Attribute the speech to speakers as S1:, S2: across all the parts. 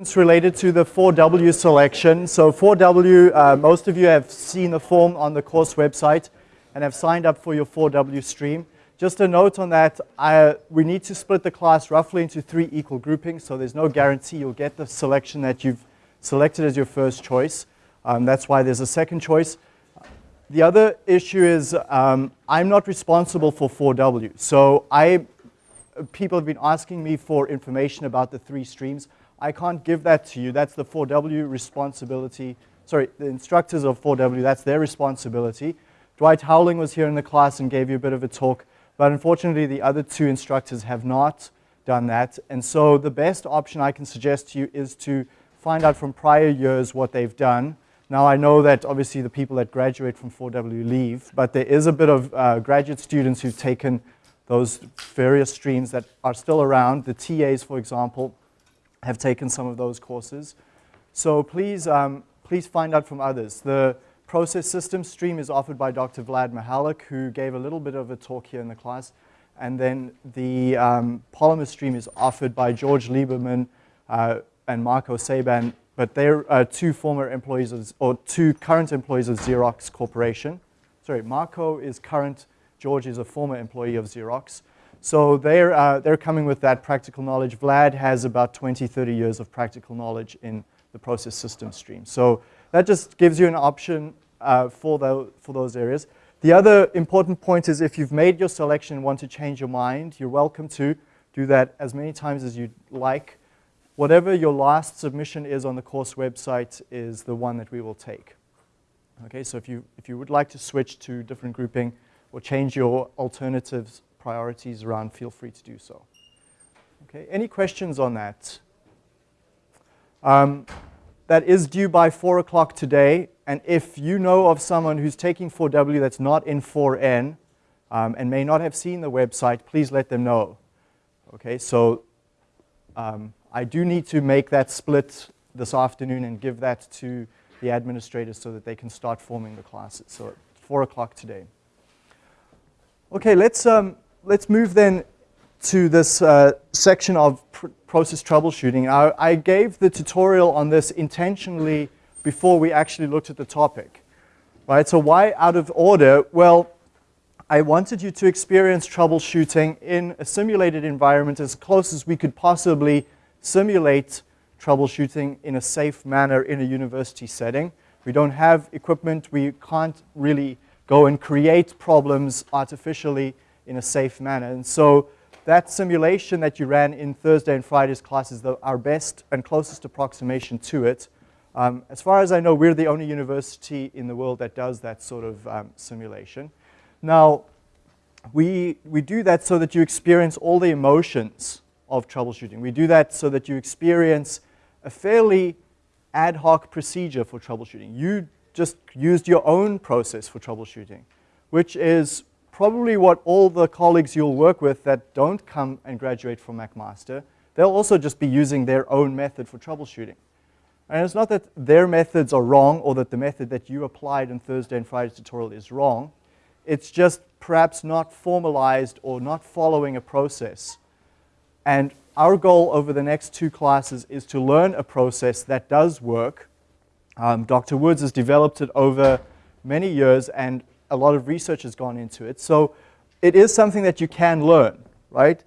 S1: It's related to the 4W selection. So 4W, uh, most of you have seen the form on the course website and have signed up for your 4W stream. Just a note on that, I, we need to split the class roughly into three equal groupings, so there's no guarantee you'll get the selection that you've selected as your first choice. Um, that's why there's a second choice. The other issue is um, I'm not responsible for 4W. So I, people have been asking me for information about the three streams. I can't give that to you. That's the 4W responsibility. Sorry, the instructors of 4W, that's their responsibility. Dwight Howling was here in the class and gave you a bit of a talk, but unfortunately the other two instructors have not done that. And so the best option I can suggest to you is to find out from prior years what they've done. Now I know that obviously the people that graduate from 4W leave, but there is a bit of uh, graduate students who've taken those various streams that are still around. The TAs, for example, have taken some of those courses. So please, um, please find out from others. The process system stream is offered by Dr. Vlad Mahalec, who gave a little bit of a talk here in the class. And then the um, polymer stream is offered by George Lieberman uh, and Marco Saban, but they're uh, two former employees, of, or two current employees of Xerox Corporation. Sorry, Marco is current, George is a former employee of Xerox. So they're, uh, they're coming with that practical knowledge. Vlad has about 20, 30 years of practical knowledge in the process system stream. So that just gives you an option uh, for, the, for those areas. The other important point is if you've made your selection and want to change your mind, you're welcome to do that as many times as you'd like. Whatever your last submission is on the course website is the one that we will take. Okay, so if you, if you would like to switch to different grouping or change your alternatives priorities around, feel free to do so. Okay, any questions on that? Um, that is due by 4 o'clock today, and if you know of someone who's taking 4W that's not in 4N um, and may not have seen the website, please let them know. Okay, so um, I do need to make that split this afternoon and give that to the administrators so that they can start forming the classes. So at 4 o'clock today. Okay, let's, um, let's move then to this uh, section of pr process troubleshooting. I, I, gave the tutorial on this intentionally before we actually looked at the topic. Right, so why out of order? Well, I wanted you to experience troubleshooting in a simulated environment as close as we could possibly simulate troubleshooting in a safe manner in a university setting. We don't have equipment. We can't really go and create problems artificially in a safe manner. And so that simulation that you ran in Thursday and Friday's class is the, our best and closest approximation to it. Um, as far as I know, we're the only university in the world that does that sort of um, simulation. Now, we, we do that so that you experience all the emotions of troubleshooting. We do that so that you experience a fairly ad hoc procedure for troubleshooting. You just used your own process for troubleshooting, which is probably what all the colleagues you'll work with that don't come and graduate from McMaster, they'll also just be using their own method for troubleshooting. And it's not that their methods are wrong or that the method that you applied in Thursday and Friday's tutorial is wrong. It's just perhaps not formalized or not following a process. And our goal over the next two classes is to learn a process that does work. Um, Dr. Woods has developed it over many years and a lot of research has gone into it. So it is something that you can learn, right?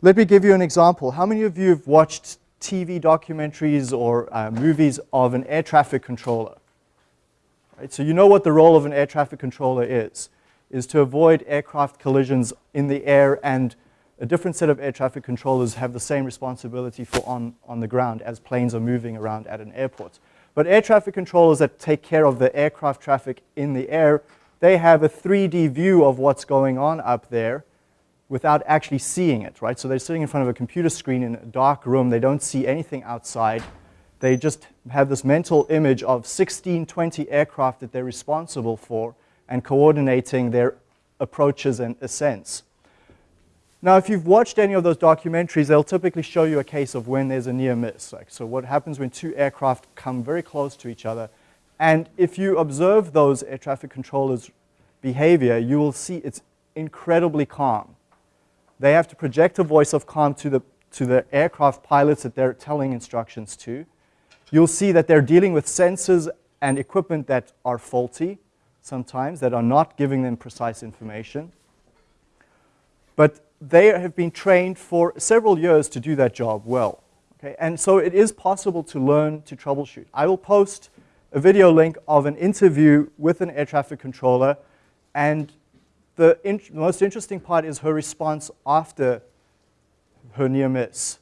S1: Let me give you an example. How many of you have watched TV documentaries or uh, movies of an air traffic controller? Right? So you know what the role of an air traffic controller is, is to avoid aircraft collisions in the air and a different set of air traffic controllers have the same responsibility for on, on the ground as planes are moving around at an airport. But air traffic controllers that take care of the aircraft traffic in the air they have a 3D view of what's going on up there without actually seeing it, right? So they're sitting in front of a computer screen in a dark room. They don't see anything outside. They just have this mental image of 16, 20 aircraft that they're responsible for and coordinating their approaches and ascents. Now, if you've watched any of those documentaries, they'll typically show you a case of when there's a near miss. Like, so what happens when two aircraft come very close to each other and if you observe those air traffic controllers' behavior, you will see it's incredibly calm. They have to project a voice of calm to the, to the aircraft pilots that they're telling instructions to. You'll see that they're dealing with sensors and equipment that are faulty sometimes, that are not giving them precise information. But they have been trained for several years to do that job well. Okay? And so it is possible to learn to troubleshoot. I will post a video link of an interview with an air traffic controller, and the most interesting part is her response after her near miss.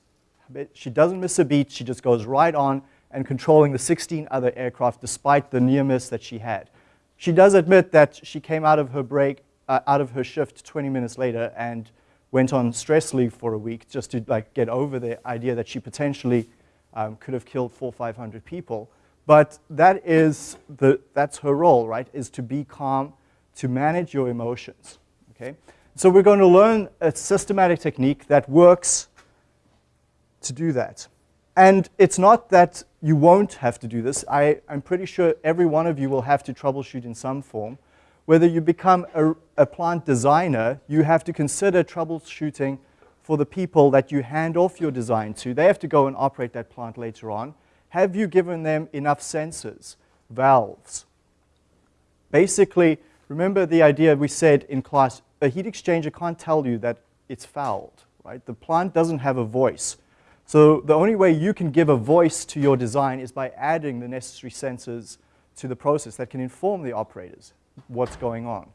S1: She doesn't miss a beat, she just goes right on and controlling the 16 other aircraft despite the near miss that she had. She does admit that she came out of her break, uh, out of her shift 20 minutes later and went on stress leave for a week just to like get over the idea that she potentially um, could have killed four, 500 people. But that is the, that's her role, right, is to be calm, to manage your emotions, okay? So we're going to learn a systematic technique that works to do that. And it's not that you won't have to do this. I, am pretty sure every one of you will have to troubleshoot in some form. Whether you become a, a plant designer, you have to consider troubleshooting for the people that you hand off your design to. They have to go and operate that plant later on. Have you given them enough sensors, valves? Basically, remember the idea we said in class, a heat exchanger can't tell you that it's fouled, right? The plant doesn't have a voice. So the only way you can give a voice to your design is by adding the necessary sensors to the process that can inform the operators what's going on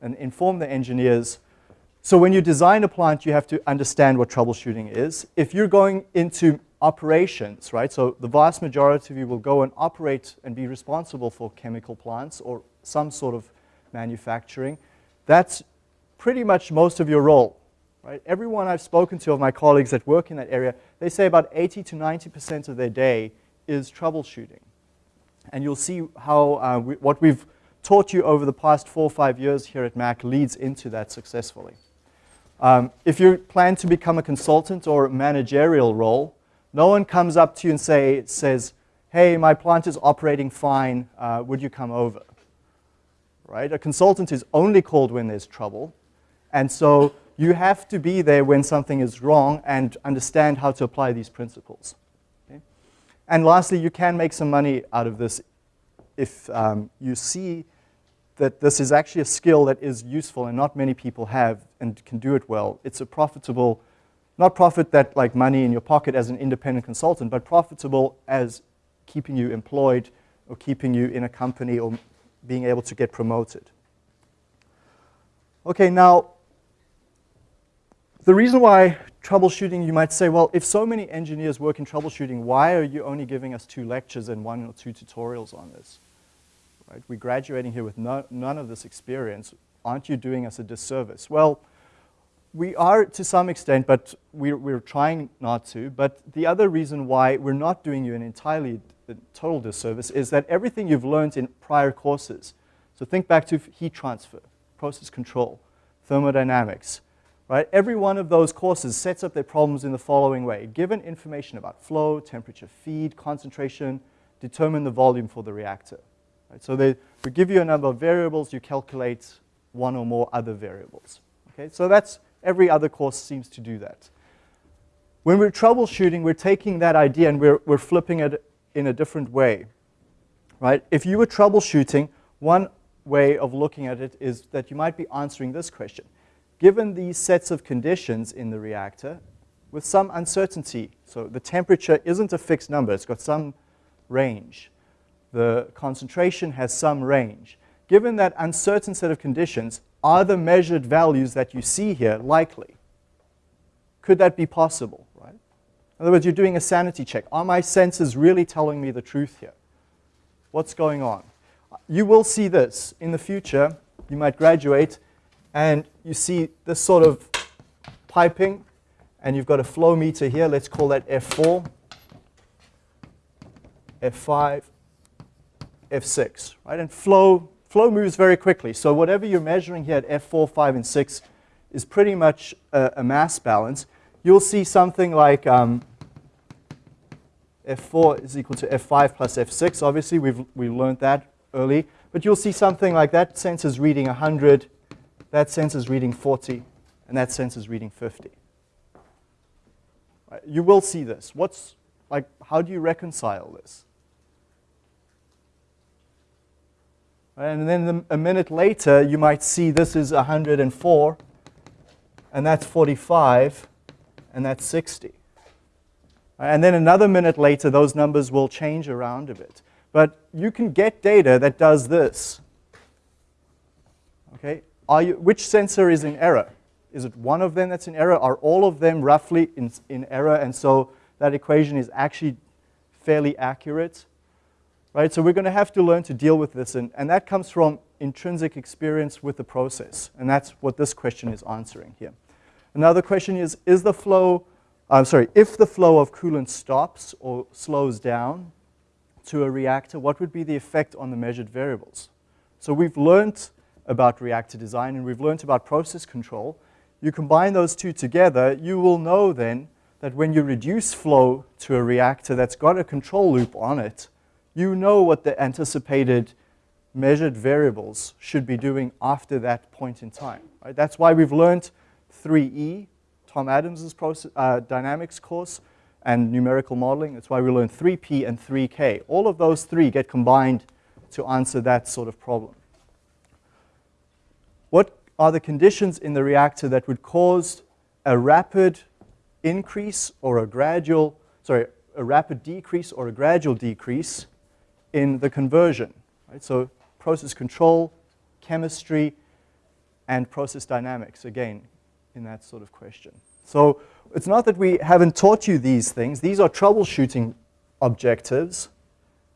S1: and inform the engineers. So when you design a plant, you have to understand what troubleshooting is. If you're going into operations, right, so the vast majority of you will go and operate and be responsible for chemical plants or some sort of manufacturing, that's pretty much most of your role. Right? Everyone I've spoken to of my colleagues that work in that area, they say about 80 to 90% of their day is troubleshooting. And you'll see how uh, we, what we've taught you over the past four or five years here at Mac leads into that successfully. Um, if you plan to become a consultant or a managerial role, no one comes up to you and say, says, hey, my plant is operating fine, uh, would you come over? Right? A consultant is only called when there's trouble. And so you have to be there when something is wrong and understand how to apply these principles. Okay? And lastly, you can make some money out of this if um, you see that this is actually a skill that is useful and not many people have and can do it well. It's a profitable, not profit that like money in your pocket as an independent consultant, but profitable as keeping you employed or keeping you in a company or being able to get promoted. Okay, now the reason why troubleshooting, you might say, well, if so many engineers work in troubleshooting, why are you only giving us two lectures and one or two tutorials on this? Right? We're graduating here with no, none of this experience. Aren't you doing us a disservice? Well, we are to some extent, but we're, we're trying not to. But the other reason why we're not doing you an entirely a total disservice is that everything you've learned in prior courses, so think back to heat transfer, process control, thermodynamics, Right? Every one of those courses sets up their problems in the following way. Given information about flow, temperature, feed, concentration, determine the volume for the reactor. Right? So they, we give you a number of variables, you calculate one or more other variables. Okay? So that's, every other course seems to do that. When we're troubleshooting, we're taking that idea and we're, we're flipping it in a different way. Right? If you were troubleshooting, one way of looking at it is that you might be answering this question given these sets of conditions in the reactor with some uncertainty. So the temperature isn't a fixed number, it's got some range. The concentration has some range. Given that uncertain set of conditions, are the measured values that you see here likely? Could that be possible, right? In other words, you're doing a sanity check. Are my senses really telling me the truth here? What's going on? You will see this in the future. You might graduate and you see this sort of piping, and you've got a flow meter here. Let's call that F4, F5, F6, right? And flow, flow moves very quickly. So whatever you're measuring here at F4, 5, and 6 is pretty much a, a mass balance. You'll see something like um, F4 is equal to F5 plus F6. Obviously, we've we learned that early. But you'll see something like that sensor's reading 100, that sensor's reading 40, and that sensor's reading 50. Right? You will see this. What's, like, how do you reconcile this? And then a minute later, you might see this is 104, and that's 45, and that's 60. And then another minute later, those numbers will change around a bit. But you can get data that does this. Okay, Are you, which sensor is in error? Is it one of them that's in error? Are all of them roughly in, in error? And so that equation is actually fairly accurate. Right, so we're going to have to learn to deal with this, and, and that comes from intrinsic experience with the process, and that's what this question is answering here. Another question is, is the flow, I'm sorry, if the flow of coolant stops or slows down to a reactor, what would be the effect on the measured variables? So we've learned about reactor design and we've learned about process control. You combine those two together, you will know then that when you reduce flow to a reactor that's got a control loop on it, you know what the anticipated measured variables should be doing after that point in time. Right? That's why we've learned 3E, Tom Adams' process, uh, dynamics course, and numerical modeling. That's why we learned 3P and 3K. All of those three get combined to answer that sort of problem. What are the conditions in the reactor that would cause a rapid increase or a gradual, sorry, a rapid decrease or a gradual decrease in the conversion. Right? So process control, chemistry, and process dynamics, again, in that sort of question. So it's not that we haven't taught you these things. These are troubleshooting objectives.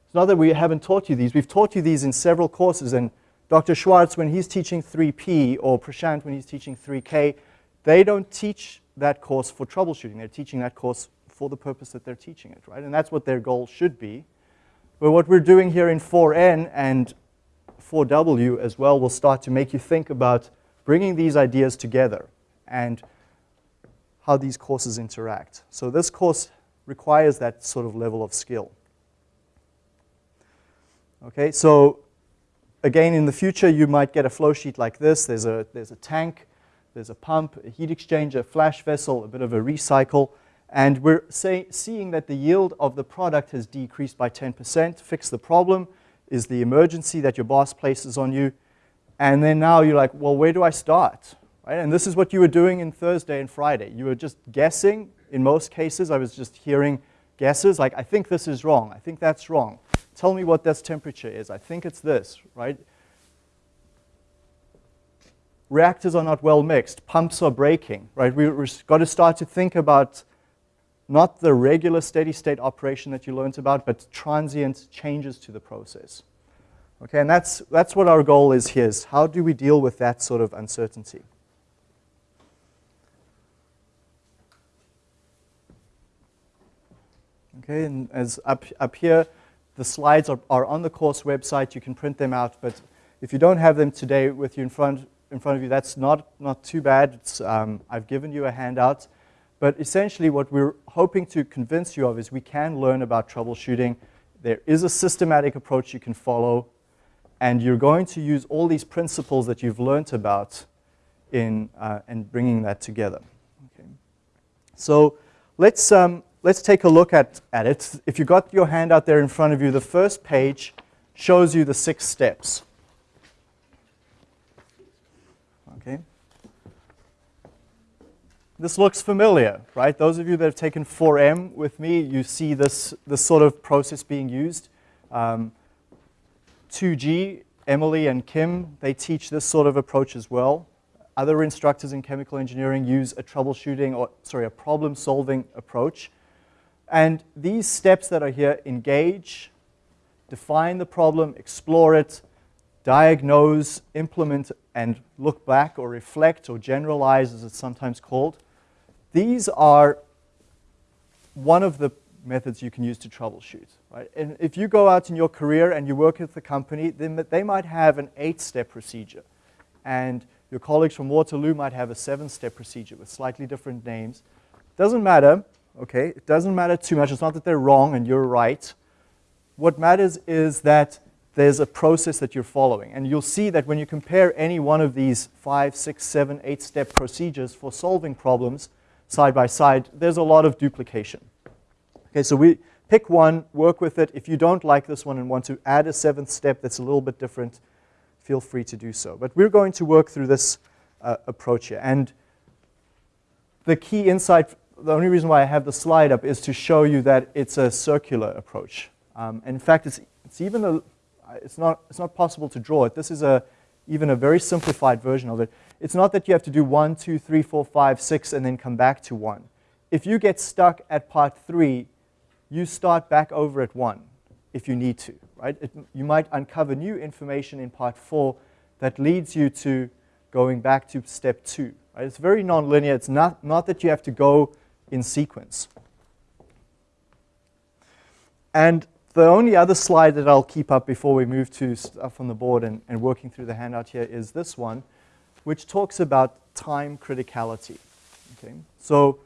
S1: It's not that we haven't taught you these. We've taught you these in several courses. And Dr. Schwartz, when he's teaching 3P, or Prashant, when he's teaching 3K, they don't teach that course for troubleshooting. They're teaching that course for the purpose that they're teaching it, right? And that's what their goal should be. But what we're doing here in 4N and 4W as well will start to make you think about bringing these ideas together and how these courses interact. So this course requires that sort of level of skill. Okay, so again, in the future, you might get a flow sheet like this. There's a, there's a tank, there's a pump, a heat exchanger, a flash vessel, a bit of a recycle, and we're say, seeing that the yield of the product has decreased by 10%. Fix the problem is the emergency that your boss places on you. And then now you're like, well, where do I start? Right? And this is what you were doing in Thursday and Friday. You were just guessing. In most cases, I was just hearing guesses, like, I think this is wrong. I think that's wrong. Tell me what this temperature is. I think it's this, right? Reactors are not well mixed. Pumps are breaking, right? We've got to start to think about not the regular steady state operation that you learned about, but transient changes to the process. Okay, and that's, that's what our goal is here, is how do we deal with that sort of uncertainty? Okay, and as up, up here, the slides are, are on the course website. You can print them out, but if you don't have them today with you in front, in front of you, that's not, not too bad. Um, I've given you a handout. But essentially what we're hoping to convince you of is we can learn about troubleshooting. There is a systematic approach you can follow, and you're going to use all these principles that you've learned about in uh, and bringing that together. Okay. So let's, um, let's take a look at, at it. If you've got your hand out there in front of you, the first page shows you the six steps. Okay. This looks familiar, right? Those of you that have taken 4M with me, you see this, this sort of process being used. Um, 2G, Emily and Kim, they teach this sort of approach as well. Other instructors in chemical engineering use a troubleshooting, or sorry, a problem-solving approach. And these steps that are here, engage, define the problem, explore it, diagnose, implement, and look back or reflect or generalize, as it's sometimes called. These are one of the methods you can use to troubleshoot. Right? And if you go out in your career and you work at the company, then they might have an eight-step procedure. And your colleagues from Waterloo might have a seven-step procedure with slightly different names. Doesn't matter, okay? It doesn't matter too much. It's not that they're wrong and you're right. What matters is that there's a process that you're following. And you'll see that when you compare any one of these five, six, seven, eight-step procedures for solving problems, side by side, there's a lot of duplication. Okay, so we pick one, work with it. If you don't like this one and want to add a seventh step that's a little bit different, feel free to do so. But we're going to work through this uh, approach here. And the key insight, the only reason why I have the slide up is to show you that it's a circular approach. Um, in fact, it's, it's even a, it's not, it's not possible to draw it. This is a, even a very simplified version of it. It's not that you have to do one, two, three, four, five, six, and then come back to one. If you get stuck at part three, you start back over at one if you need to, right? It, you might uncover new information in part four that leads you to going back to step two. Right? It's very nonlinear. It's not, not that you have to go in sequence. And the only other slide that I'll keep up before we move to stuff on the board and, and working through the handout here is this one, which talks about time criticality. Okay? So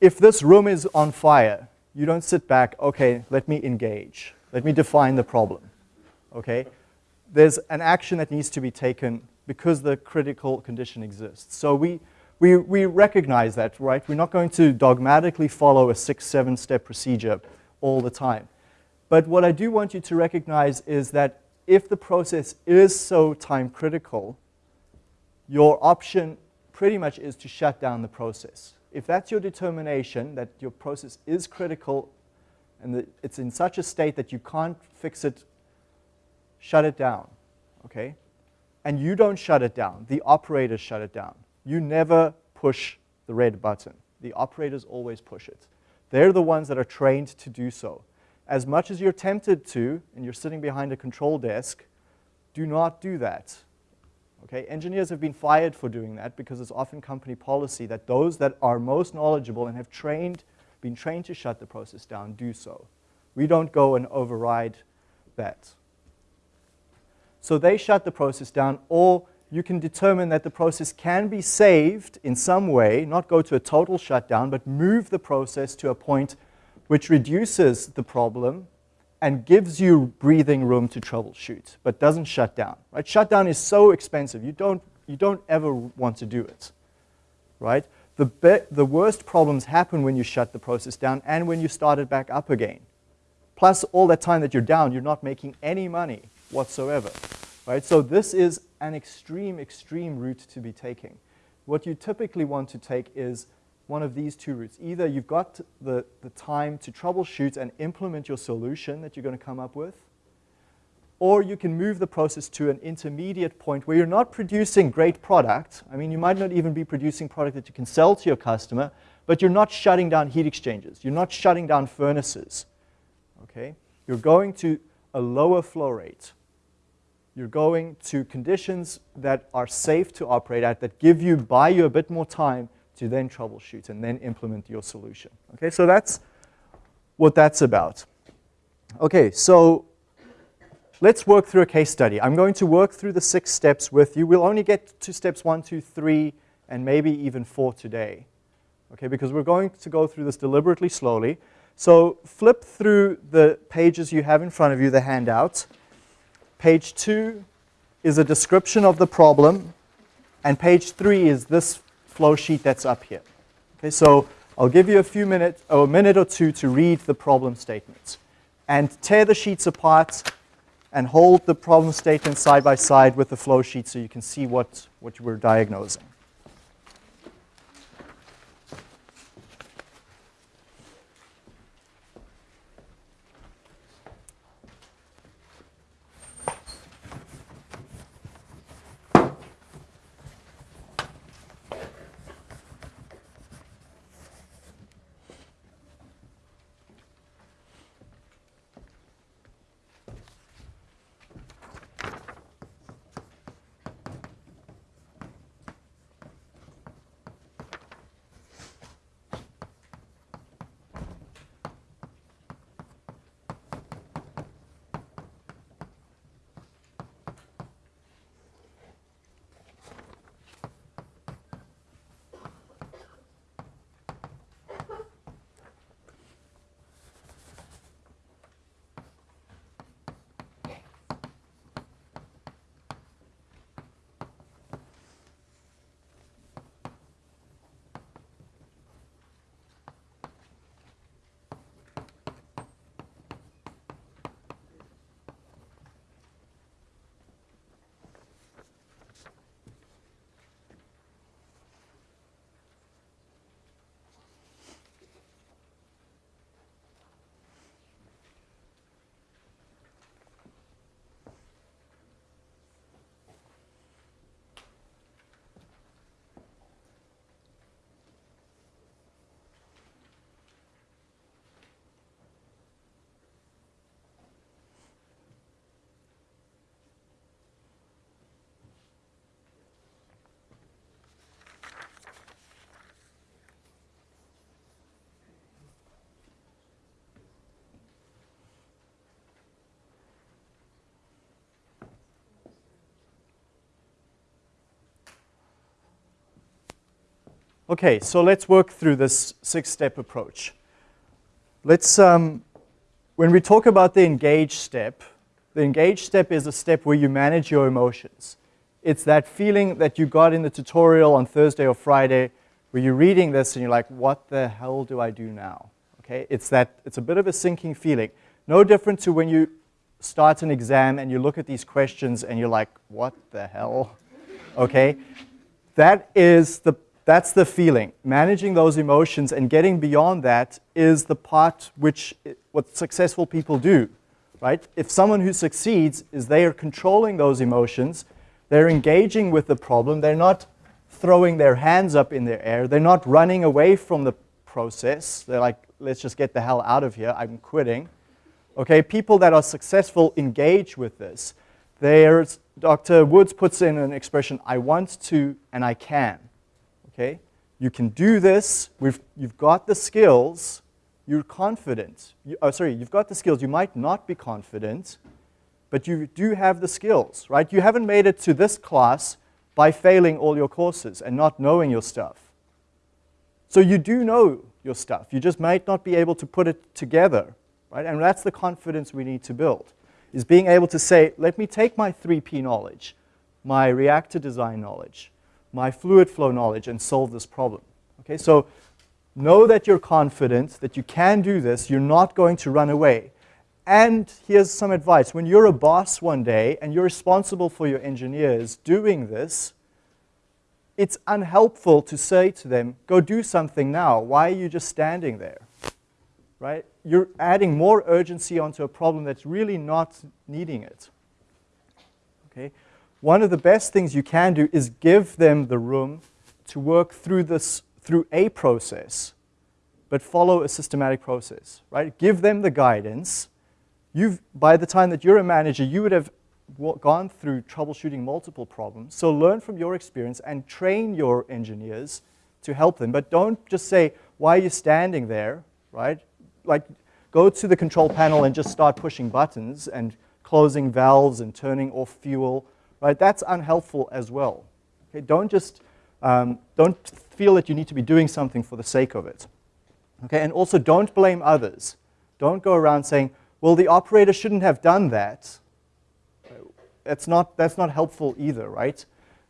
S1: if this room is on fire, you don't sit back, okay, let me engage. Let me define the problem. Okay? There's an action that needs to be taken because the critical condition exists. So we, we, we recognize that, right? We're not going to dogmatically follow a six, seven step procedure all the time. But what I do want you to recognize is that if the process is so time critical, your option pretty much is to shut down the process. If that's your determination, that your process is critical and that it's in such a state that you can't fix it, shut it down, okay? And you don't shut it down. The operators shut it down. You never push the red button. The operators always push it. They're the ones that are trained to do so. As much as you're tempted to, and you're sitting behind a control desk, do not do that. Okay? Engineers have been fired for doing that because it's often company policy that those that are most knowledgeable and have trained, been trained to shut the process down do so. We don't go and override that. So they shut the process down, or you can determine that the process can be saved in some way, not go to a total shutdown, but move the process to a point which reduces the problem and gives you breathing room to troubleshoot, but doesn't shut down. Right? Shutdown is so expensive. You don't, you don't ever want to do it. Right? The, the worst problems happen when you shut the process down and when you start it back up again. Plus, all that time that you're down, you're not making any money whatsoever. Right? So this is an extreme, extreme route to be taking. What you typically want to take is one of these two routes. Either you've got the, the time to troubleshoot and implement your solution that you're going to come up with, or you can move the process to an intermediate point where you're not producing great product. I mean, you might not even be producing product that you can sell to your customer, but you're not shutting down heat exchangers. You're not shutting down furnaces. Okay? You're going to a lower flow rate you're going to conditions that are safe to operate at, that give you, buy you a bit more time to then troubleshoot and then implement your solution. Okay, so that's what that's about. Okay, so let's work through a case study. I'm going to work through the six steps with you. We'll only get to steps one, two, three, and maybe even four today. Okay, because we're going to go through this deliberately slowly. So flip through the pages you have in front of you, the handouts. Page 2 is a description of the problem, and page 3 is this flow sheet that's up here. Okay, so I'll give you a few minutes, or a minute or two to read the problem statements. And tear the sheets apart and hold the problem statement side by side with the flow sheet so you can see what, what we're diagnosing. Okay, so let's work through this six-step approach. Let's, um, when we talk about the engage step, the engage step is a step where you manage your emotions. It's that feeling that you got in the tutorial on Thursday or Friday where you're reading this and you're like, what the hell do I do now? Okay, it's that, it's a bit of a sinking feeling. No different to when you start an exam and you look at these questions and you're like, what the hell? Okay, that is the, that's the feeling. Managing those emotions and getting beyond that is the part which, what successful people do, right? If someone who succeeds is they are controlling those emotions, they're engaging with the problem, they're not throwing their hands up in the air, they're not running away from the process, they're like, let's just get the hell out of here, I'm quitting. Okay, people that are successful engage with this. There's, Dr. Woods puts in an expression, I want to and I can. Okay, you can do this, We've, you've got the skills, you're confident. You, oh, sorry, you've got the skills, you might not be confident, but you do have the skills, right? You haven't made it to this class by failing all your courses and not knowing your stuff. So you do know your stuff. You just might not be able to put it together, right? And that's the confidence we need to build is being able to say, let me take my 3P knowledge, my reactor design knowledge, my fluid flow knowledge, and solve this problem. Okay, so know that you're confident, that you can do this, you're not going to run away. And here's some advice. When you're a boss one day and you're responsible for your engineers doing this, it's unhelpful to say to them, go do something now. Why are you just standing there? Right? you're adding more urgency onto a problem that's really not needing it. Okay? One of the best things you can do is give them the room to work through this through a process, but follow a systematic process, right? Give them the guidance. You've, by the time that you're a manager, you would have gone through troubleshooting multiple problems. So learn from your experience and train your engineers to help them. But don't just say, why are you standing there, right? like go to the control panel and just start pushing buttons and closing valves and turning off fuel, right? That's unhelpful as well. Okay, don't just um, don't feel that you need to be doing something for the sake of it. Okay, and also don't blame others. Don't go around saying, well, the operator shouldn't have done that. That's not, that's not helpful either, right?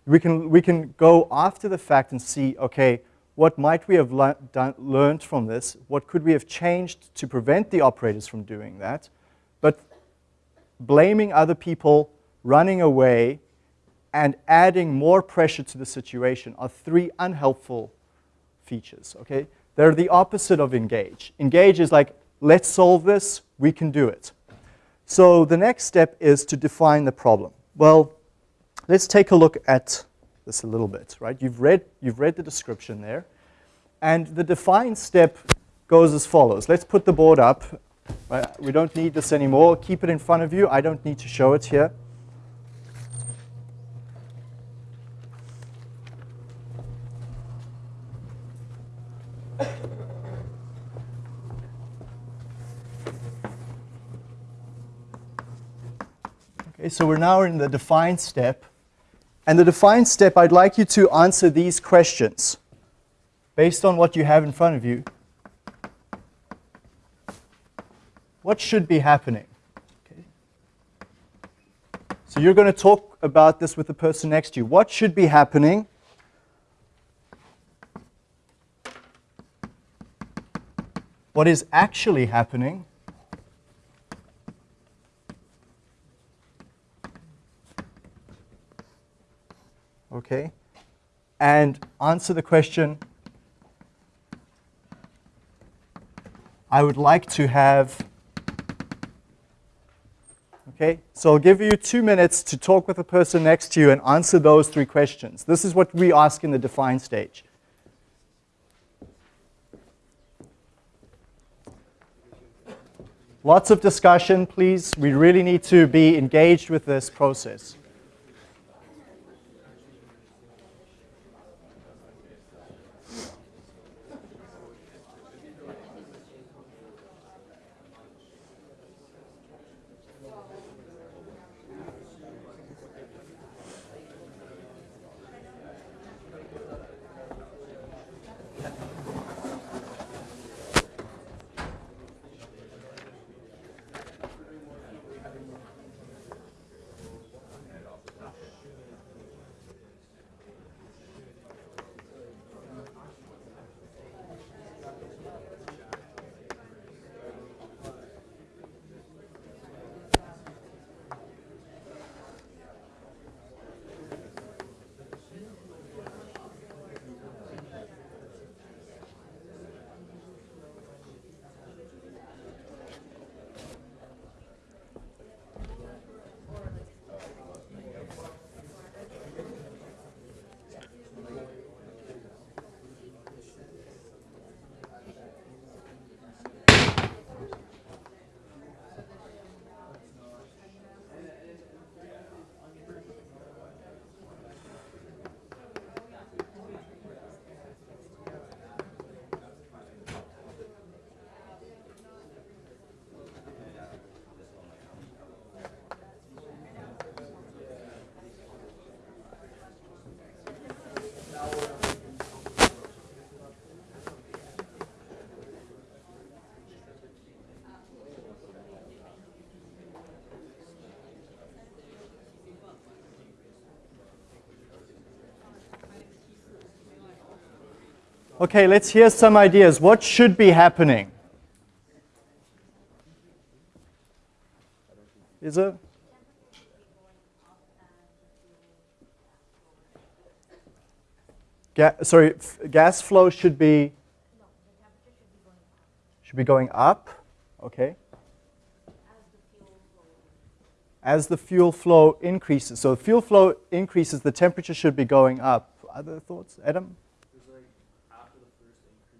S1: We can, we can go after the fact and see, okay, what might we have le learned from this? What could we have changed to prevent the operators from doing that? But blaming other people, running away, and adding more pressure to the situation are three unhelpful features, okay? They're the opposite of engage. Engage is like, let's solve this, we can do it. So the next step is to define the problem. Well, let's take a look at this a little bit, right? You've read, you've read the description there. And the define step goes as follows. Let's put the board up. Right? We don't need this anymore. Keep it in front of you. I don't need to show it here. So we're now in the define step. And the define step, I'd like you to answer these questions based on what you have in front of you. What should be happening? Okay. So you're going to talk about this with the person next to you. What should be happening? What is actually happening? Okay, and answer the question, I would like to have, okay, so I'll give you two minutes to talk with the person next to you and answer those three questions. This is what we ask in the define stage. Lots of discussion, please. We really need to be engaged with this process. Okay, let's hear some ideas. What should be happening? Is it? Ga sorry, gas flow should be should be going up. Okay. As the fuel flow increases, so fuel flow increases, the temperature should be going up. Other thoughts, Adam?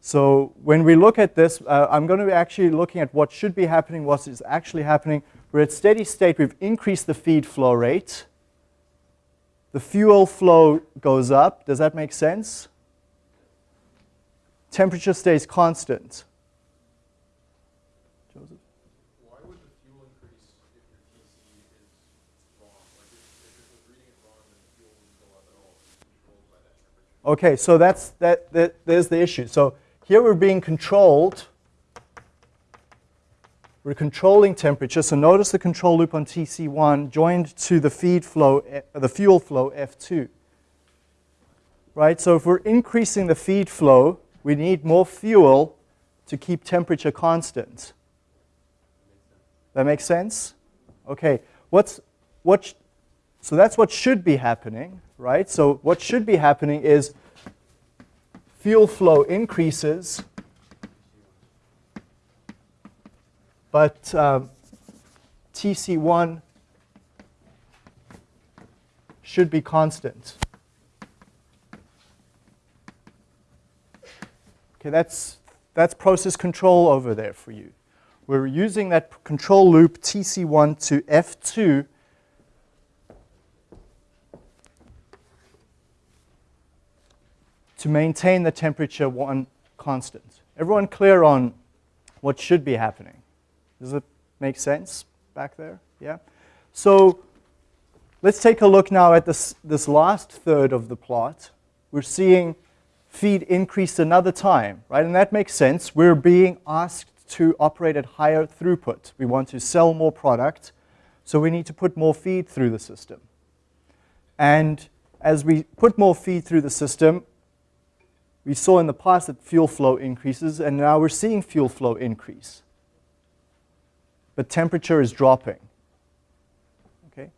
S1: So when we look at this, uh, I'm going to be actually looking at what should be happening, what is actually happening. We're at steady state, we've increased the feed flow rate. The fuel flow goes up. Does that make sense? Temperature stays constant. Joseph?
S2: Why would the fuel increase if your TC is wrong? Like if, if it was reading it wrong, then the fuel wouldn't go up at all. It's controlled by that temperature.
S1: Okay, so that's that, that there's the issue. So here we're being controlled. We're controlling temperature. So notice the control loop on TC1 joined to the feed flow, eh, the fuel flow F2. Right? So if we're increasing the feed flow, we need more fuel to keep temperature constant. That makes sense? Okay. What's what so that's what should be happening, right? So what should be happening is fuel flow increases, but um, TC1 should be constant. Okay, that's, that's process control over there for you. We're using that control loop TC1 to F2 to maintain the temperature one constant. Everyone clear on what should be happening? Does it make sense back there? Yeah? So let's take a look now at this, this last third of the plot. We're seeing feed increase another time, right? And that makes sense. We're being asked to operate at higher throughput. We want to sell more product, so we need to put more feed through the system. And as we put more feed through the system, we saw in the past that fuel flow increases, and now we're seeing fuel flow increase. But temperature is dropping. Okay?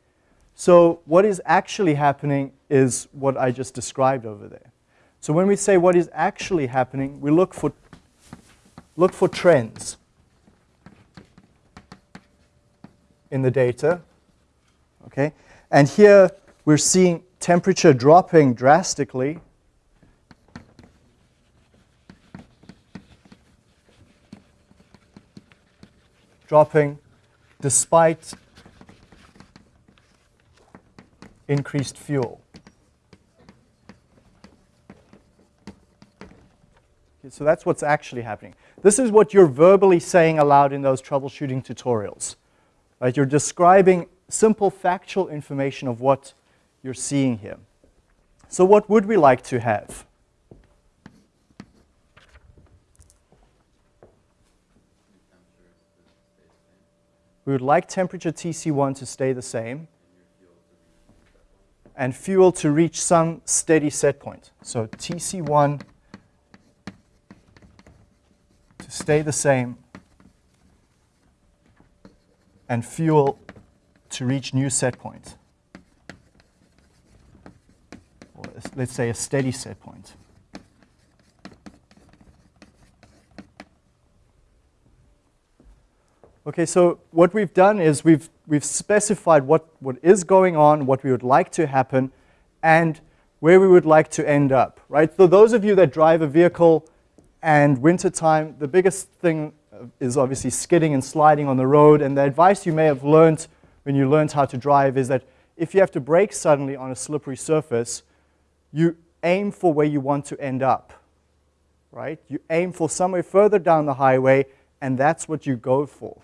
S1: So what is actually happening is what I just described over there. So when we say what is actually happening, we look for, look for trends in the data. Okay? And here we're seeing temperature dropping drastically dropping despite increased fuel. Okay, so that's what's actually happening. This is what you're verbally saying aloud in those troubleshooting tutorials. Right? You're describing simple factual information of what you're seeing here. So what would we like to have? We would like temperature TC1 to stay the same and fuel to reach some steady set point. So TC1 to stay the same and fuel to reach new set point. Or let's say a steady set point. Okay, so what we've done is we've, we've specified what, what is going on, what we would like to happen, and where we would like to end up, right? So those of you that drive a vehicle and wintertime, the biggest thing uh, is obviously skidding and sliding on the road, and the advice you may have learned when you learned how to drive is that if you have to brake suddenly on a slippery surface, you aim for where you want to end up, right? You aim for somewhere further down the highway and that's what you go for.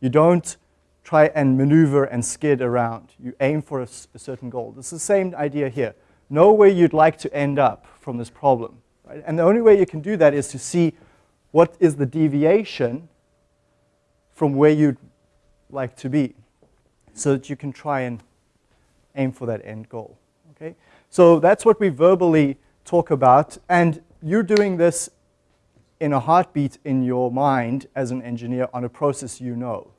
S1: You don't try and maneuver and skid around. You aim for a, a certain goal. It's the same idea here. Know where you'd like to end up from this problem. Right? And the only way you can do that is to see what is the deviation from where you'd like to be so that you can try and aim for that end goal. Okay? So that's what we verbally talk about. And you're doing this in a heartbeat in your mind as an engineer on a process you know.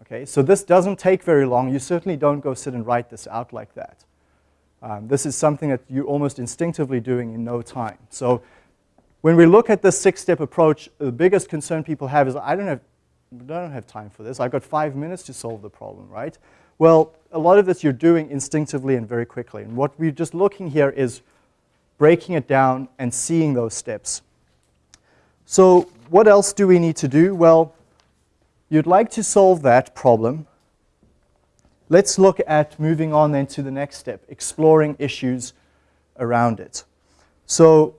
S1: Okay, so this doesn't take very long. You certainly don't go sit and write this out like that. Um, this is something that you're almost instinctively doing in no time. So when we look at this six-step approach, the biggest concern people have is, I don't have, I don't have time for this. I've got five minutes to solve the problem, right? Well, a lot of this you're doing instinctively and very quickly. And what we're just looking here is breaking it down and seeing those steps. So what else do we need to do? Well, you'd like to solve that problem. Let's look at moving on then to the next step, exploring issues around it. So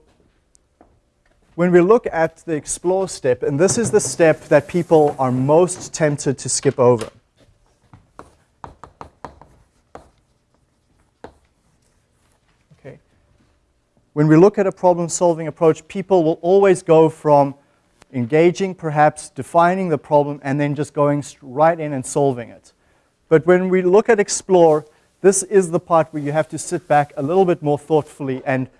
S1: when we look at the explore step, and this is the step that people are most tempted to skip over. Okay. When we look at a problem-solving approach, people will always go from engaging, perhaps defining the problem, and then just going right in and solving it. But when we look at explore, this is the part where you have to sit back a little bit more thoughtfully and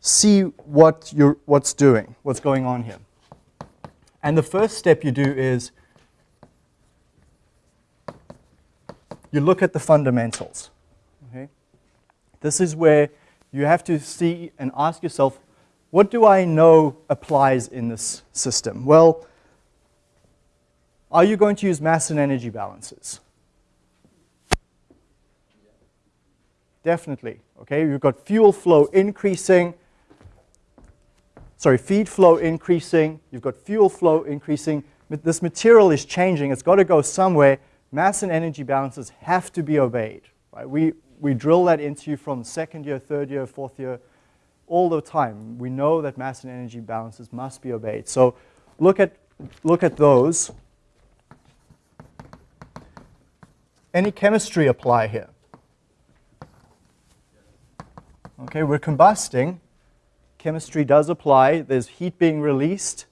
S1: see what you're, what's doing, what's going on here. And the first step you do is you look at the fundamentals. Okay? This is where you have to see and ask yourself, what do I know applies in this system? Well, are you going to use mass and energy balances? Definitely, okay? You've got fuel flow increasing, sorry, feed flow increasing, you've got fuel flow increasing, this material is changing, it's got to go somewhere, mass and energy balances have to be obeyed, right? We, we drill that into you from second year, third year, fourth year, all the time. We know that mass and energy balances must be obeyed. So look at, look at those. Any chemistry apply here? Okay, we're combusting. Chemistry does apply. There's heat being released.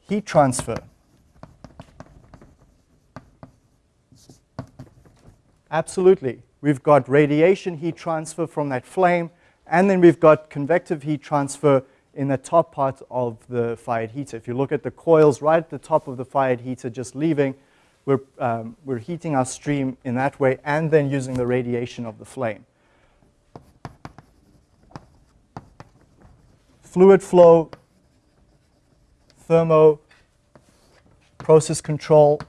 S1: Heat transfer. Absolutely. We've got radiation heat transfer from that flame and then we've got convective heat transfer in the top part of the fired heater. If you look at the coils right at the top of the fired heater just leaving, we're, um, we're heating our stream in that way and then using the radiation of the flame. Fluid flow, thermo, process control,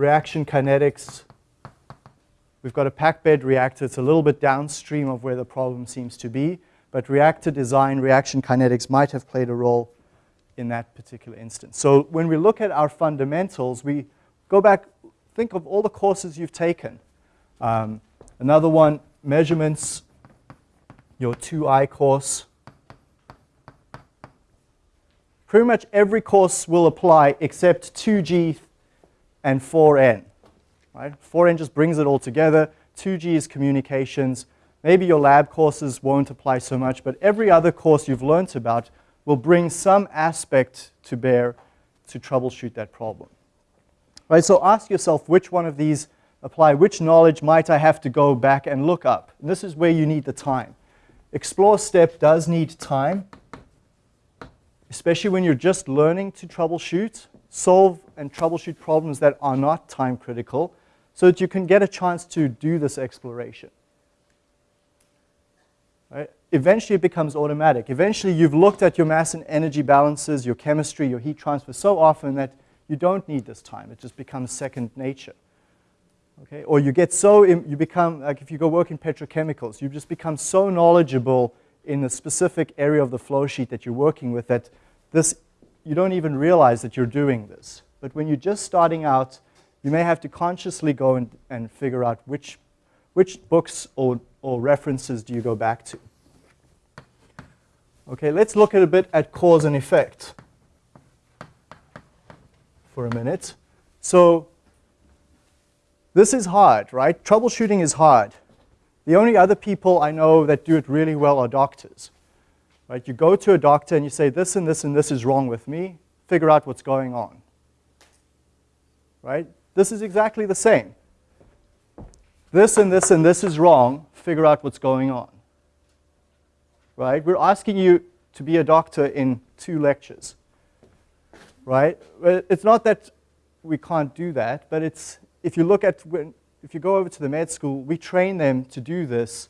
S1: reaction kinetics, We've got a packed bed reactor. It's a little bit downstream of where the problem seems to be, but reactor design, reaction kinetics might have played a role in that particular instance. So when we look at our fundamentals, we go back, think of all the courses you've taken. Um, another one, measurements, your 2i course. Pretty much every course will apply except 2G and 4N. Right? 4N just brings it all together. 2G is communications. Maybe your lab courses won't apply so much, but every other course you've learned about will bring some aspect to bear to troubleshoot that problem. Right, so ask yourself which one of these apply, which knowledge might I have to go back and look up? And this is where you need the time. Explore step does need time, especially when you're just learning to troubleshoot, solve and troubleshoot problems that are not time critical so that you can get a chance to do this exploration. Right? Eventually it becomes automatic. Eventually you've looked at your mass and energy balances, your chemistry, your heat transfer so often that you don't need this time. It just becomes second nature. Okay? Or you get so, you become, like if you go work in petrochemicals, you just become so knowledgeable in the specific area of the flow sheet that you're working with that this, you don't even realize that you're doing this. But when you're just starting out, you may have to consciously go and, and figure out which, which books or, or references do you go back to. Okay, let's look at a bit at cause and effect for a minute. So this is hard, right? Troubleshooting is hard. The only other people I know that do it really well are doctors. Right? You go to a doctor and you say, this and this and this is wrong with me. Figure out what's going on. Right? This is exactly the same. This and this and this is wrong. Figure out what's going on. Right? We're asking you to be a doctor in two lectures. Right? It's not that we can't do that, but it's if you look at when, if you go over to the med school, we train them to do this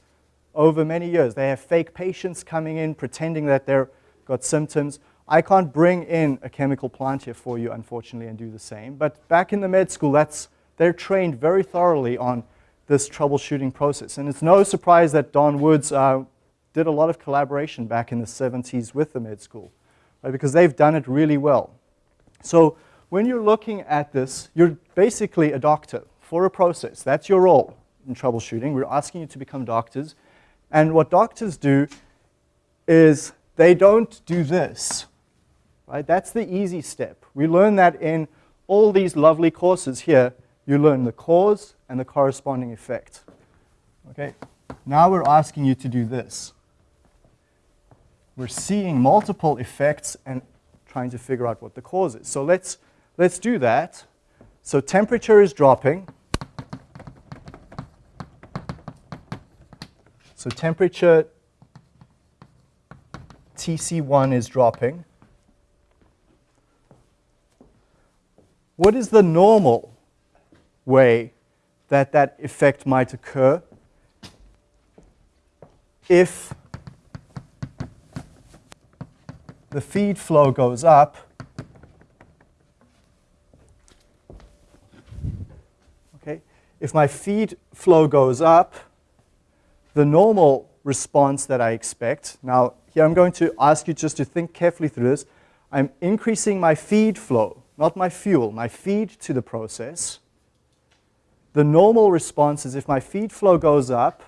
S1: over many years. They have fake patients coming in pretending that they've got symptoms. I can't bring in a chemical plant here for you, unfortunately, and do the same. But back in the med school, that's, they're trained very thoroughly on this troubleshooting process. And it's no surprise that Don Woods uh, did a lot of collaboration back in the 70s with the med school, right, because they've done it really well. So when you're looking at this, you're basically a doctor for a process. That's your role in troubleshooting. We're asking you to become doctors. And what doctors do is they don't do this. Right? That's the easy step. We learn that in all these lovely courses here. You learn the cause and the corresponding effect. Okay? Now we're asking you to do this. We're seeing multiple effects and trying to figure out what the cause is. So let's, let's do that. So temperature is dropping. So temperature TC1 is dropping. What is the normal way that that effect might occur if the feed flow goes up okay if my feed flow goes up the normal response that I expect. Now, here I'm going to ask you just to think carefully through this. I'm increasing my feed flow, not my fuel, my feed to the process. The normal response is if my feed flow goes up,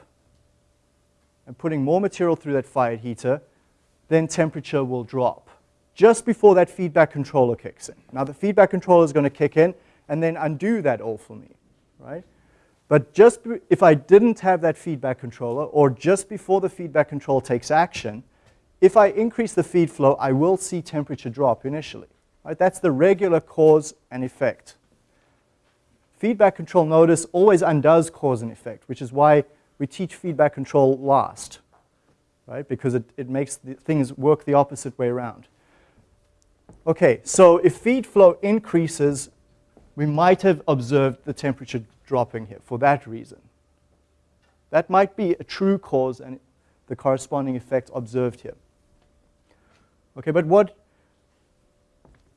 S1: I'm putting more material through that fired heater, then temperature will drop just before that feedback controller kicks in. Now the feedback controller is going to kick in and then undo that all for me, right? But just if I didn't have that feedback controller, or just before the feedback control takes action, if I increase the feed flow, I will see temperature drop initially. Right? That's the regular cause and effect. Feedback control, notice, always undoes cause and effect, which is why we teach feedback control last, right? because it, it makes things work the opposite way around. Okay, so if feed flow increases, we might have observed the temperature dropping here for that reason. That might be a true cause and the corresponding effect observed here. Okay, but what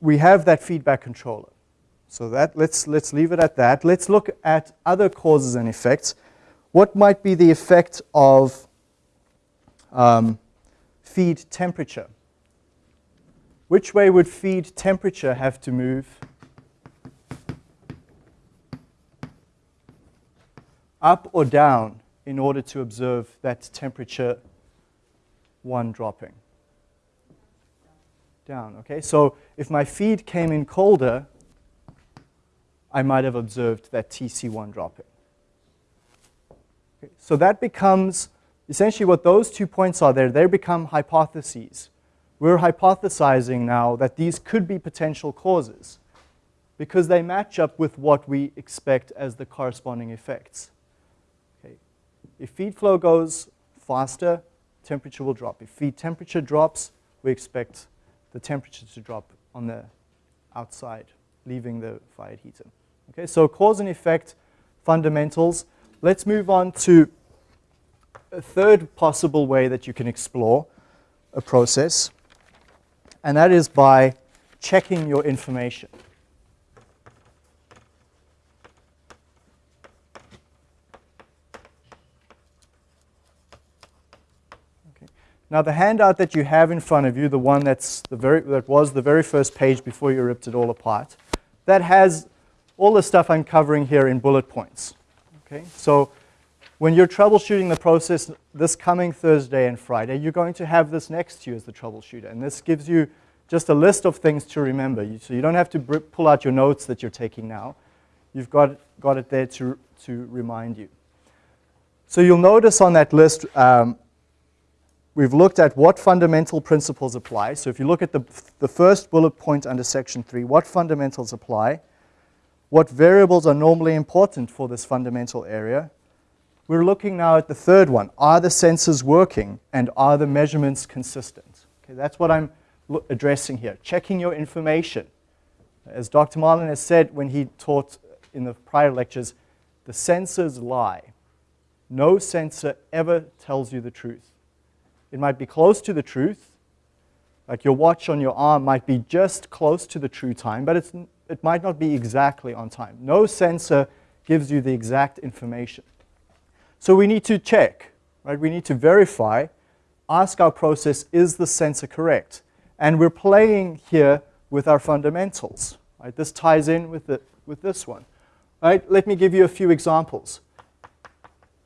S1: we have that feedback controller. So that let's let's leave it at that. Let's look at other causes and effects. What might be the effect of um, feed temperature? Which way would feed temperature have to move up or down in order to observe that temperature 1 dropping? Down, okay? So if my feed came in colder, I might have observed that TC1 dropping. Okay, so that becomes essentially what those two points are there, they become hypotheses. We're hypothesizing now that these could be potential causes because they match up with what we expect as the corresponding effects. If feed flow goes faster, temperature will drop. If feed temperature drops, we expect the temperature to drop on the outside, leaving the fired heater. Okay, so cause and effect fundamentals. Let's move on to a third possible way that you can explore a process, and that is by checking your information. Now the handout that you have in front of you, the one that's the very, that was the very first page before you ripped it all apart, that has all the stuff I'm covering here in bullet points. Okay, so when you're troubleshooting the process this coming Thursday and Friday, you're going to have this next to you as the troubleshooter. And this gives you just a list of things to remember. So you don't have to pull out your notes that you're taking now. You've got, got it there to, to remind you. So you'll notice on that list, um, we've looked at what fundamental principles apply. So if you look at the, the first bullet point under section three, what fundamentals apply, what variables are normally important for this fundamental area. We're looking now at the third one. Are the sensors working and are the measurements consistent? Okay, that's what I'm addressing here. Checking your information. As Dr. Marlin has said when he taught in the prior lectures, the sensors lie. No sensor ever tells you the truth. It might be close to the truth, like your watch on your arm might be just close to the true time, but it's, it might not be exactly on time. No sensor gives you the exact information. So we need to check, right? We need to verify, ask our process, is the sensor correct? And we're playing here with our fundamentals. Right? This ties in with, the, with this one. Right? Let me give you a few examples.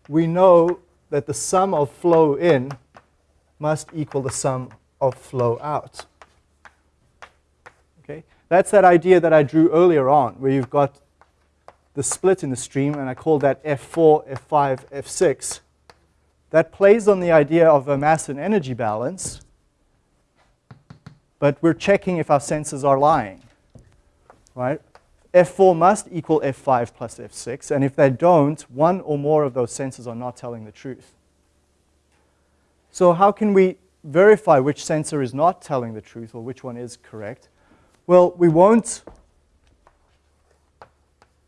S1: We know that the sum of flow in must equal the sum of flow out. Okay? That's that idea that I drew earlier on, where you've got the split in the stream, and I call that F4, F5, F6. That plays on the idea of a mass and energy balance, but we're checking if our sensors are lying, right? F4 must equal F5 plus F6, and if they don't, one or more of those sensors are not telling the truth. So how can we verify which sensor is not telling the truth or which one is correct? Well, we won't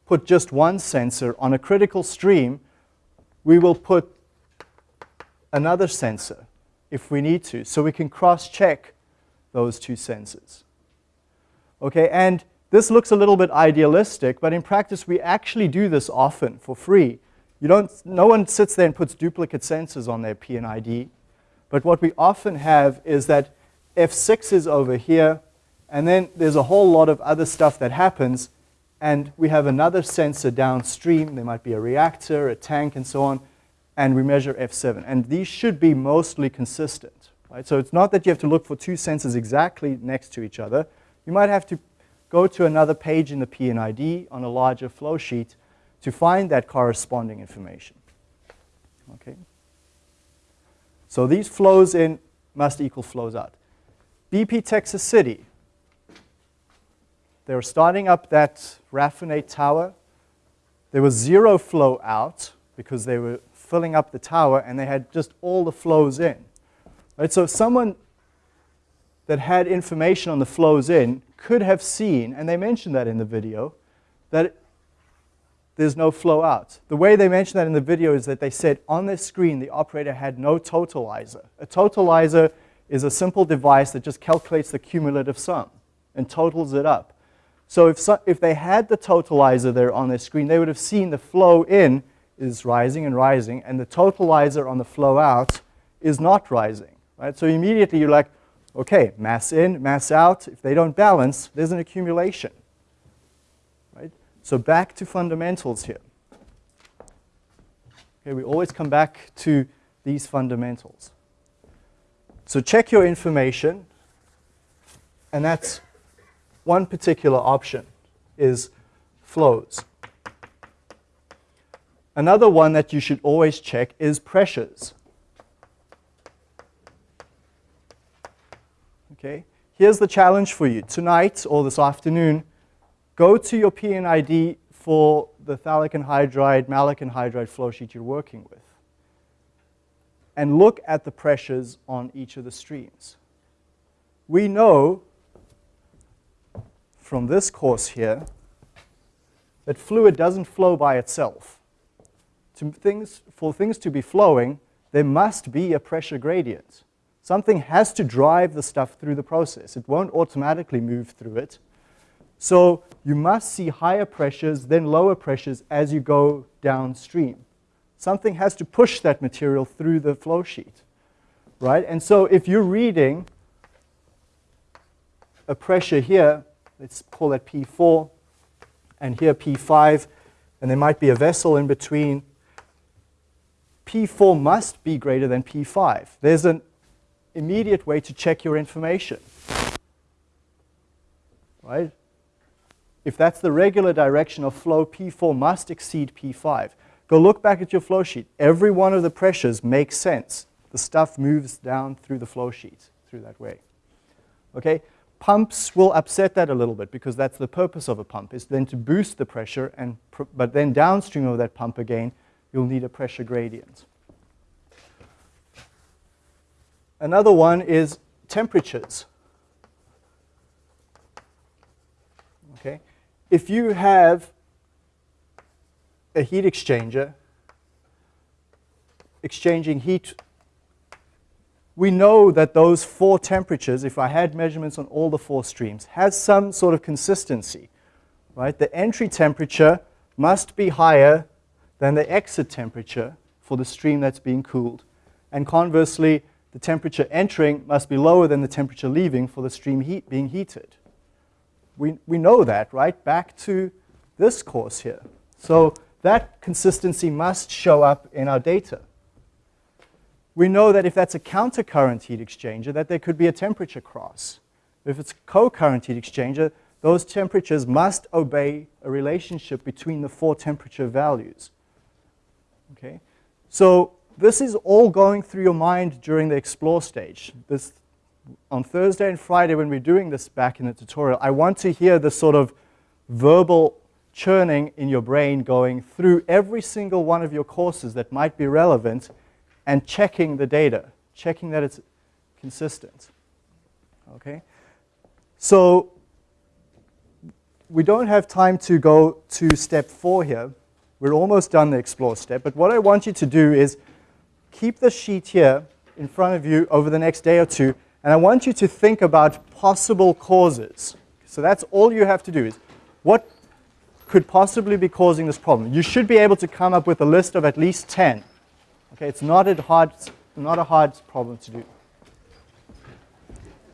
S1: put just one sensor on a critical stream. We will put another sensor if we need to, so we can cross-check those two sensors. Okay, and this looks a little bit idealistic, but in practice we actually do this often for free. You don't, no one sits there and puts duplicate sensors on their P&ID. But what we often have is that F6 is over here, and then there's a whole lot of other stuff that happens, and we have another sensor downstream. There might be a reactor, a tank, and so on, and we measure F7. And these should be mostly consistent. Right? So it's not that you have to look for two sensors exactly next to each other. You might have to go to another page in the P&ID on a larger flow sheet to find that corresponding information. Okay. So these flows in must equal flows out. BP Texas City, they were starting up that raffinate tower. There was zero flow out because they were filling up the tower and they had just all the flows in. Right, so someone that had information on the flows in could have seen, and they mentioned that in the video, that there's no flow out. The way they mentioned that in the video is that they said on the screen the operator had no totalizer. A totalizer is a simple device that just calculates the cumulative sum and totals it up. So if, so, if they had the totalizer there on their screen, they would have seen the flow in is rising and rising, and the totalizer on the flow out is not rising. Right? So immediately you're like, okay, mass in, mass out. If they don't balance, there's an accumulation. So back to fundamentals here. Okay, we always come back to these fundamentals. So check your information, and that's one particular option is flows. Another one that you should always check is pressures. Okay? Here's the challenge for you. Tonight or this afternoon, go to your P&ID for the phthalic anhydride, maleic anhydride flow sheet you're working with. And look at the pressures on each of the streams. We know from this course here that fluid doesn't flow by itself. Things, for things to be flowing, there must be a pressure gradient. Something has to drive the stuff through the process. It won't automatically move through it. So you must see higher pressures, then lower pressures as you go downstream. Something has to push that material through the flow sheet, right? And so if you're reading a pressure here, let's call that P4, and here P5, and there might be a vessel in between, P4 must be greater than P5. There's an immediate way to check your information. Right? If that's the regular direction of flow, P4 must exceed P5. Go look back at your flow sheet. Every one of the pressures makes sense. The stuff moves down through the flow sheet through that way. Okay? Pumps will upset that a little bit because that's the purpose of a pump, is then to boost the pressure, and but then downstream of that pump again, you'll need a pressure gradient. Another one is temperatures. Okay? If you have a heat exchanger exchanging heat we know that those four temperatures, if I had measurements on all the four streams, has some sort of consistency, right? The entry temperature must be higher than the exit temperature for the stream that's being cooled. And conversely, the temperature entering must be lower than the temperature leaving for the stream heat being heated. We, we know that, right? Back to this course here. So that consistency must show up in our data we know that if that's a countercurrent heat exchanger, that there could be a temperature cross. If it's a co-current heat exchanger, those temperatures must obey a relationship between the four temperature values. Okay? So this is all going through your mind during the explore stage. This, on Thursday and Friday when we're doing this back in the tutorial, I want to hear the sort of verbal churning in your brain going through every single one of your courses that might be relevant and checking the data, checking that it's consistent. Okay? So we don't have time to go to step four here. We're almost done the explore step. But what I want you to do is keep the sheet here in front of you over the next day or two, and I want you to think about possible causes. So that's all you have to do is what could possibly be causing this problem. You should be able to come up with a list of at least 10. Okay, it's not a hard, not a hard problem to do.